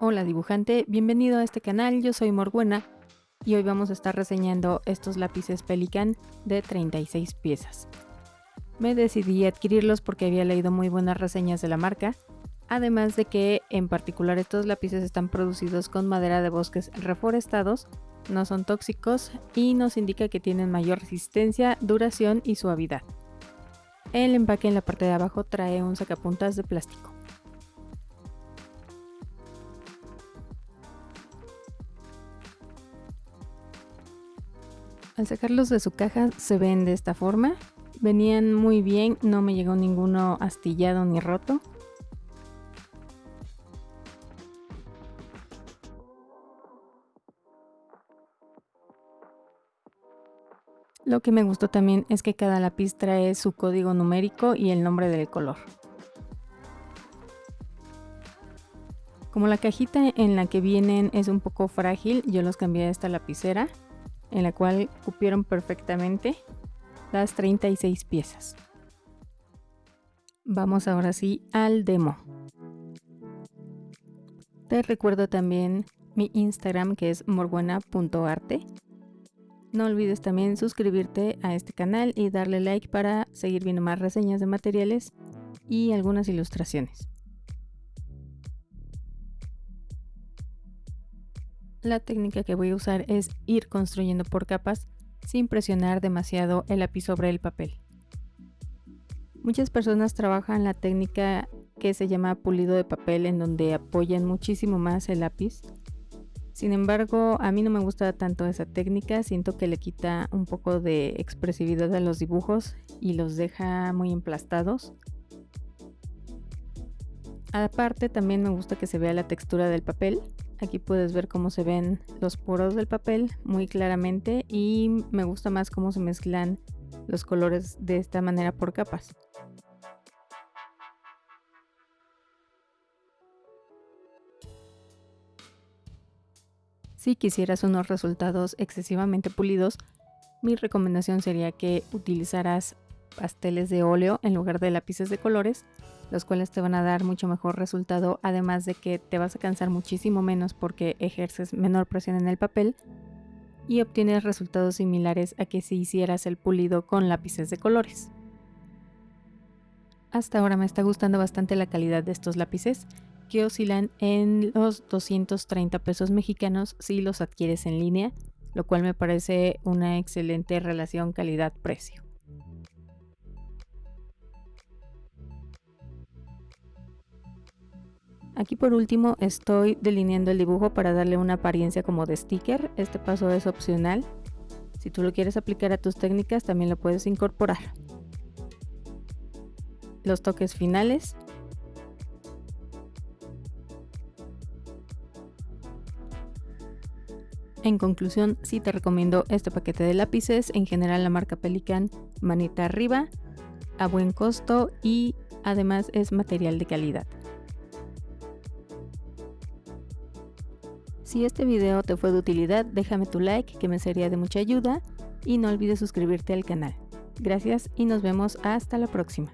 Hola dibujante, bienvenido a este canal, yo soy Morbuena y hoy vamos a estar reseñando estos lápices Pelican de 36 piezas. Me decidí adquirirlos porque había leído muy buenas reseñas de la marca, además de que en particular estos lápices están producidos con madera de bosques reforestados, no son tóxicos y nos indica que tienen mayor resistencia, duración y suavidad. El empaque en la parte de abajo trae un sacapuntas de plástico. Al sacarlos de su caja se ven de esta forma. Venían muy bien, no me llegó ninguno astillado ni roto. Lo que me gustó también es que cada lápiz trae su código numérico y el nombre del color. Como la cajita en la que vienen es un poco frágil, yo los cambié a esta lapicera en la cual cupieron perfectamente las 36 piezas. Vamos ahora sí al demo. Te recuerdo también mi Instagram que es morbuena.arte. No olvides también suscribirte a este canal y darle like para seguir viendo más reseñas de materiales y algunas ilustraciones. La técnica que voy a usar es ir construyendo por capas sin presionar demasiado el lápiz sobre el papel. Muchas personas trabajan la técnica que se llama pulido de papel en donde apoyan muchísimo más el lápiz. Sin embargo, a mí no me gusta tanto esa técnica, siento que le quita un poco de expresividad a los dibujos y los deja muy emplastados. Aparte también me gusta que se vea la textura del papel, Aquí puedes ver cómo se ven los poros del papel muy claramente y me gusta más cómo se mezclan los colores de esta manera por capas. Si quisieras unos resultados excesivamente pulidos, mi recomendación sería que utilizaras pasteles de óleo en lugar de lápices de colores los cuales te van a dar mucho mejor resultado, además de que te vas a cansar muchísimo menos porque ejerces menor presión en el papel y obtienes resultados similares a que si hicieras el pulido con lápices de colores. Hasta ahora me está gustando bastante la calidad de estos lápices, que oscilan en los 230 pesos mexicanos si los adquieres en línea, lo cual me parece una excelente relación calidad-precio. Aquí por último estoy delineando el dibujo para darle una apariencia como de sticker. Este paso es opcional. Si tú lo quieres aplicar a tus técnicas también lo puedes incorporar. Los toques finales. En conclusión, sí te recomiendo este paquete de lápices, en general la marca Pelican, manita arriba, a buen costo y además es material de calidad. Si este video te fue de utilidad, déjame tu like que me sería de mucha ayuda y no olvides suscribirte al canal. Gracias y nos vemos hasta la próxima.